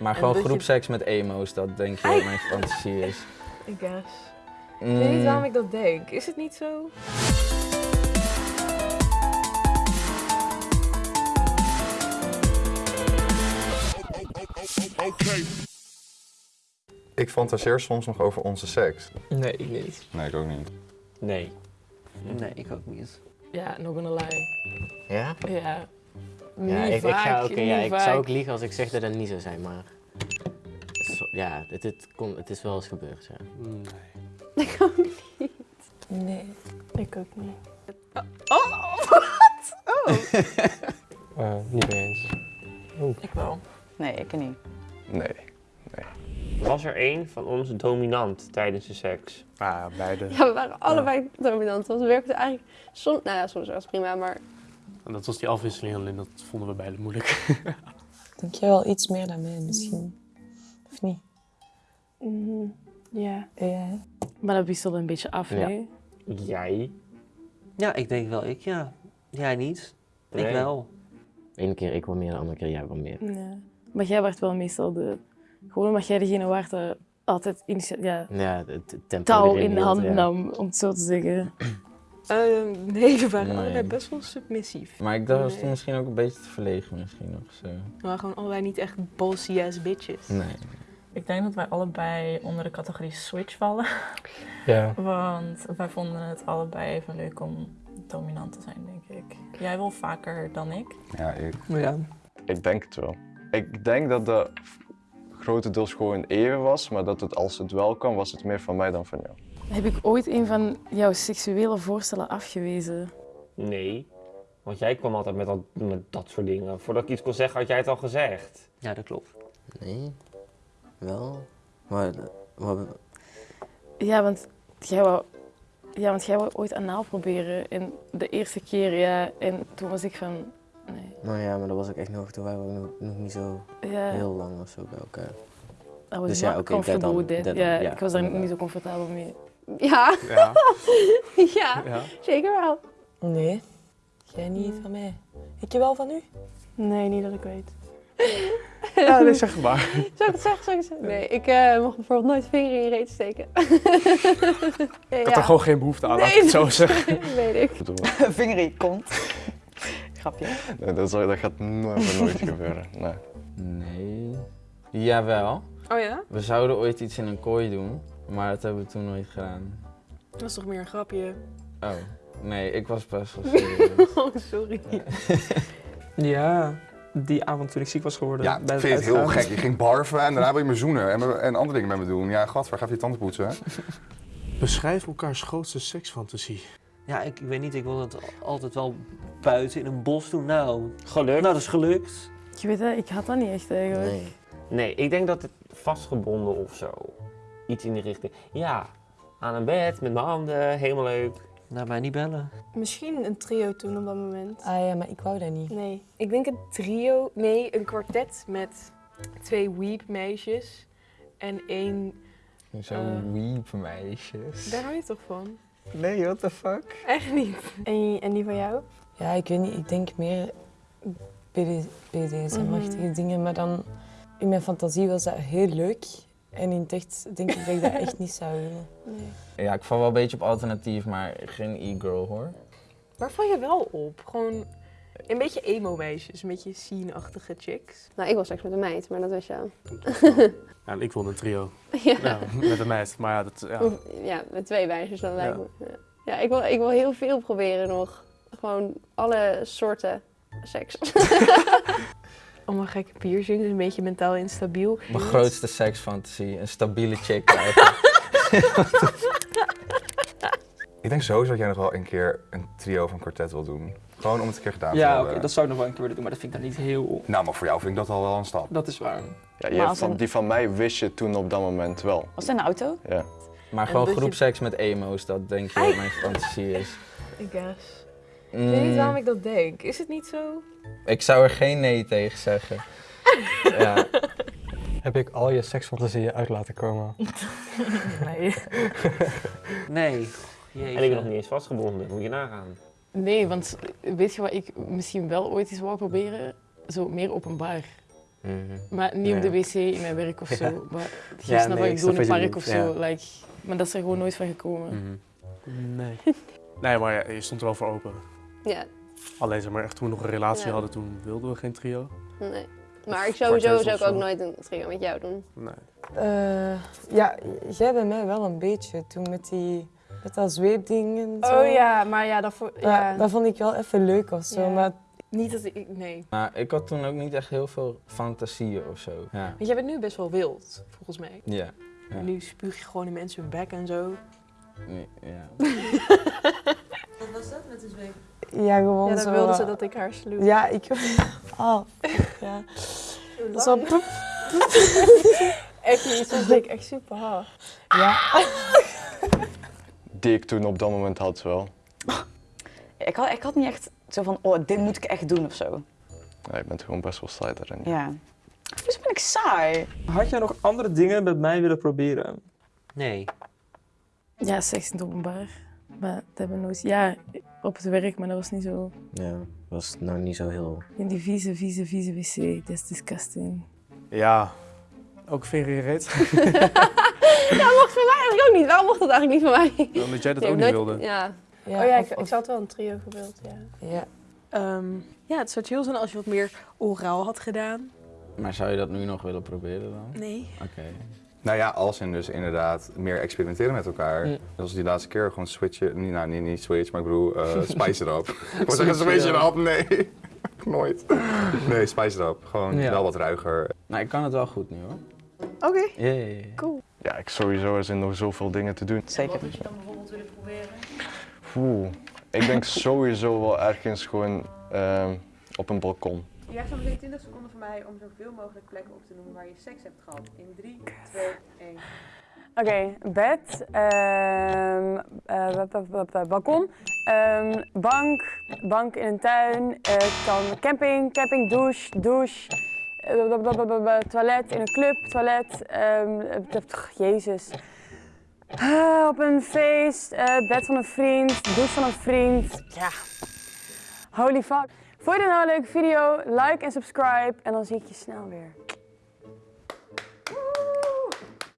Maar gewoon je- groepseks met emo's, dat denk je wat mijn fantasie is. I guess. Ik weet niet Mm, waarom ik dat denk. Is het niet zo? Ik fantaseer soms nog over onze seks. Nee, ik niet. Nee, ik ook niet. Nee. Nee, ik ook niet. Ja, nog een lie. Ja? Ja. Ja, ik, ik, vaak, ga, oké, ja, ik vaak. zou ook liegen als ik zeg dat het niet zou zijn, maar... Zo- ja, het, het, kon, het is wel eens gebeurd, ja. Nee. Ik ook niet. Nee, ik ook niet. Eh, niet mee eens. Ik wel. Nee, ik niet. Nee. Was er één van ons dominant tijdens de seks? Ah, beide. Ja, we waren allebei dominant. Want we werkten eigenlijk soms, nou ja, soms was het prima, maar En dat was die afwisseling alleen, dat vonden we beide moeilijk. Denk jij wel iets meer dan mij misschien? Of niet? Mhm. Ja. Ja. Maar dat wisselde een beetje af, Ja. nee? Jij? Ja, ik denk wel ik, ja. Jij niet. Ik wel. Eén keer ik wel meer, de andere keer jij wel meer. Ja. Maar jij werd wel meestal de... Gewoon omdat jij degene waart dat altijd initia- ja, Ja, het tempo touw in de hand ja. nam, om het zo te zeggen. Ehm, nee, we waren Nee. allebei best wel submissief. Maar ik dacht, was Nee. toen misschien ook een beetje te verlegen misschien of zo. We waren gewoon allebei niet echt bossy ass bitches. Nee. Ik denk dat wij allebei onder de categorie switch vallen. Ja. Want wij vonden het allebei even leuk om dominant te zijn, denk ik. Jij wel vaker dan ik. Ja, ik. Ja. Ik denk het wel. Ik denk dat de grotendeels gewoon even was, maar dat het als het wel kwam, was het meer van mij dan van jou. Heb ik ooit een van jouw seksuele voorstellen afgewezen? Nee. Want jij kwam altijd met, dat- met dat soort dingen. Voordat ik iets kon zeggen, had jij het al gezegd. Ja, dat klopt. Nee. Wel. Maar, maar Ja, want jij wou, ja, want jij wou ooit anaal proberen. En de eerste keer, ja. En toen was ik van... Nee. nou ja, maar dat was ook echt nog, toen waren we nog, nog niet zo Ja, heel lang of zo bij elkaar. Dus ja, oké, comfortable dat dan, that. ja, ja, ik was daar inderdaad. niet zo comfortabel mee. Ja, Ja. ja, ja. zeker wel. Nee. Jij niet van mij. Ik je wel van u? Nee, niet dat ik weet. Ja, nee, zeg maar. Zou ik het zeggen? Zou ik het zeggen? Nee, ik eh, mocht bijvoorbeeld nooit vinger in je reet steken. ja, Ik had er gewoon geen behoefte aan, laat ik het zo zeggen. weet ik. Vinger in je kont. Grapje. nee, dat, zal- dat gaat nooit, nooit gebeuren. Nee. Nee. Jawel. Oh ja? We zouden ooit iets in een kooi doen, maar dat hebben we toen nooit gedaan. Dat was toch meer een grapje? Oh, nee, ik was best wel serieus. Oh, sorry. Ja, die avond toen ik ziek was geworden. Ja, bij ik vind het heel gek. Je ging barven en daarna wil je me zoenen en, en andere dingen met me doen. Ja, gat, waar ga je je tanden poetsen? hè? Beschrijf elkaars grootste seksfantasie. Ja, ik, ik weet niet, ik wil het altijd wel buiten in een bos doen. Nou, Gelukt? nou dat is gelukt. Je weet het, ik had dat niet echt eigenlijk. Nee. Nee, ik denk dat het vastgebonden of zo. Iets in die richting. Ja, aan een bed met mijn handen, helemaal leuk. Laat mij niet bellen. Misschien een trio toen op dat moment. Ah ja, maar ik wou dat niet. Nee, ik denk een trio, nee, een kwartet met twee weep meisjes en één, Zo Eh. weep meisjes. daar hou je toch van? Nee, what the fuck? Echt niet. En, en die van jou? Ja, ik weet niet. Ik denk meer BD BDSM-achtige dingen. Maar dan in mijn fantasie was dat heel leuk. En in het echt denk ik dat ik dat echt niet zou willen. Nee. Ja, ik val wel een beetje op alternatief, maar geen e-girl hoor. Waar val je wel op? Gewoon een beetje emo-meisjes, een beetje scene-achtige chicks. Nou, ik wil seks met een meid, maar dat al. Ja, ik wilde een trio. ja. Ja, met een meid. Maar ja, dat, ja. ja, met twee meisjes dan lijkt me. Ja, ja ik, wil, ik wil heel veel proberen nog. Gewoon alle soorten seks. Allemaal gekke piercings, een beetje mentaal instabiel. Mijn grootste seksfantasie, een stabiele chick krijgen. Ik denk sowieso dat jij nog wel een keer een trio of een kwartet wil doen. Gewoon om het een keer gedaan te Ja, oké, hebben. dat zou ik nog wel een keer willen doen, maar dat vind ik dan niet heel... Nou, maar voor jou vind ik dat al wel een stap. Dat is waar. Ja, je hebt een- die van mij wist je toen op dat moment wel. Was de auto? Ja. Maar gewoon je- groepseks met emo's, dat denk je wat mijn fantasie is. I guess. Ik Mm, weet niet waarom ik dat denk. Is het niet zo? ik zou er geen nee tegen zeggen. ja. Heb ik al je seksfantasieën uit laten komen? Nee. Nee. En ik ben nog niet eens vastgebonden, moet je nagaan. Nee, want weet je wat ik misschien wel ooit eens wou proberen? Zo meer openbaar. Mhm. Maar niet op de wc in mijn werk of zo. Ja. Maar je Ja, nee, wat ik doe in een park of zo. Like, maar dat is er gewoon nooit van gekomen. Mhm. Nee. Nee, maar ja, je stond er wel voor open. Ja, Alleen zeg maar echt toen we nog een relatie Ja. hadden, toen wilden we geen trio. nee. Maar ik sowieso zou ik ook nooit een trio met jou doen. Nee. Eh, ja, jij bij mij wel een beetje. Toen met, die, met dat zweepding en zo. Oh ja, maar ja, dat, voor, Ja, ja. dat vond ik wel even leuk of zo. Ja. Maar niet dat ik, nee. Maar ik had toen ook niet echt heel veel fantasieën of zo. Ja. Want jij bent nu best wel wild, volgens mij. Ja. Ja. Nu spuug je gewoon in mensen hun bek en zo. Nee, ja. Wat was dat met de zweep? Ja, gewoon Ja, dan zo. wilde eh, ze dat ik haar sloeg. Ja, ik... Oh, ja. Zo... poep. Echt niet, soms denk ik echt super hard. Ja. Die ik toen op dat moment had wel. Ik had, ik had niet echt zo van, oh, dit moet ik echt doen of zo. Ja, je bent gewoon best wel saai daarin. Ja. Dus ben ik saai. Had jij nog andere dingen met mij willen proberen? Nee. Ja, seks in het openbaar. Maar dat hebben we nooit... Ja, op het werk, maar dat was niet zo... Ja, was nou niet zo heel... In die vieze, vieze, vieze wc. Dat is disgusting. Ja, ook reet. Dat mocht voor mij eigenlijk ook niet. Waarom mocht dat eigenlijk niet van mij? Omdat jij dat ook niet nooit- wilde. Ja. Ja, oh ja, of- ik, ik zou het wel een trio gewild, ja. Ja. Ehm, ja, het zou chill zijn als je wat meer oraal had gedaan. Maar zou je dat nu nog willen proberen dan? Nee. Oké. Nou ja, als in dus inderdaad meer experimenteren met elkaar. Mm. Zoals die laatste keer gewoon switchen. Nou, niet, niet switch, maar ik bedoel uh, spice it up. ik wou zeggen switch it up, nee. Nooit. Nee, spice it up. Gewoon Ja. wel wat ruiger. Nou, ik kan het wel goed nu hoor. Oké. Ja. Cool. Ja, ik sowieso er zijn nog zoveel dingen te doen. Zeker. je dan bijvoorbeeld willen proberen? Oeh, ik denk sowieso wel ergens gewoon ehm, op een balkon. Je krijgt zometeen 20 seconden van mij om zoveel mogelijk plekken op te noemen waar je seks hebt gehad. In 3, 2, 1. Oké, bed, ehm, eh, ba- ba- ba- ba- balkon, ehm, bank, bank in een tuin, eh, kan camping, camping, douche, douche, eh, toilet in een club, toilet, pff, jezus. Ah, op een feest, bed van een vriend, douche van een vriend, ja. Holy fuck. Vond je dit nou een leuke video? Like en subscribe en dan zie ik je snel weer.